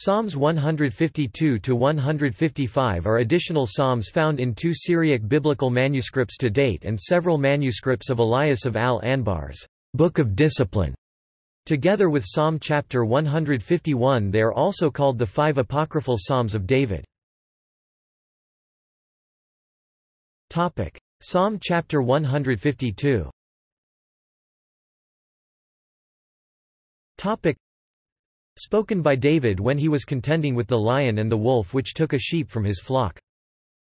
Psalms 152 to 155 are additional psalms found in two Syriac biblical manuscripts to date and several manuscripts of Elias of Al-Anbar's Book of Discipline. Together with Psalm chapter 151 they are also called the five apocryphal psalms of David. Topic: Psalm chapter 152. Topic: Spoken by David when he was contending with the lion and the wolf which took a sheep from his flock.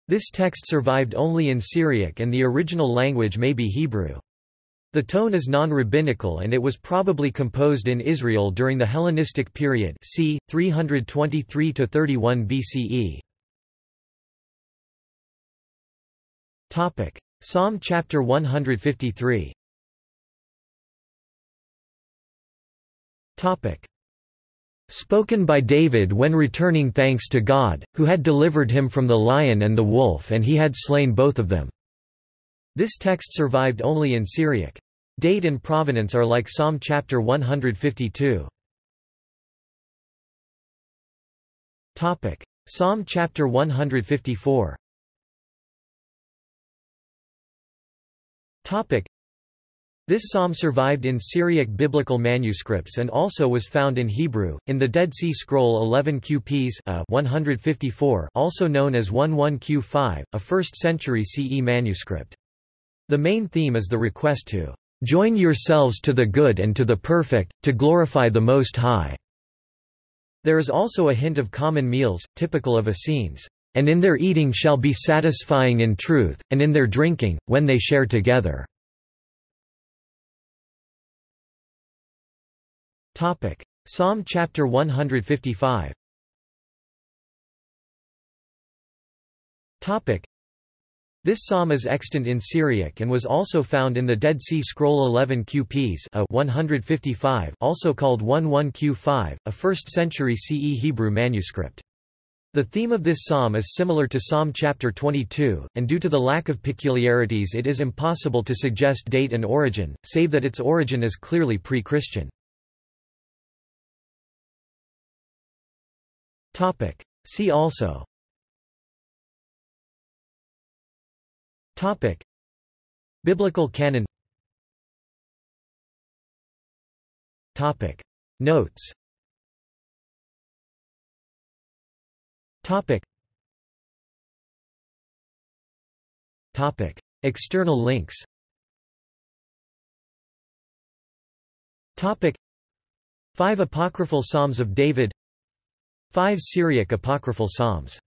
This text survived only in Syriac and the original language may be Hebrew. The tone is non-rabbinical and it was probably composed in Israel during the Hellenistic period c. 323–31 BCE. Psalm chapter 153 Spoken by David when returning thanks to God, who had delivered him from the lion and the wolf and he had slain both of them. This text survived only in Syriac. Date and provenance are like Psalm chapter 152. Topic: Psalm chapter 154. This psalm survived in Syriac biblical manuscripts and also was found in Hebrew, in the Dead Sea Scroll 11 QPs a uh, 154 also known as 11Q5, a 1st century CE manuscript. The main theme is the request to "...join yourselves to the good and to the perfect, to glorify the Most High." There is also a hint of common meals, typical of Essenes, "...and in their eating shall be satisfying in truth, and in their drinking, when they share together." Topic: Psalm chapter 155. Topic: This psalm is extant in Syriac and was also found in the Dead Sea Scroll 11 QPs a 155, also called 11Q5, a 1st century CE Hebrew manuscript. The theme of this psalm is similar to Psalm chapter 22, and due to the lack of peculiarities it is impossible to suggest date and origin, save that its origin is clearly pre-Christian. Topic. See also Topic. Biblical canon Topic. Notes Topic. Topic. External links Topic. Five Apocryphal Psalms of David Five Syriac apocryphal psalms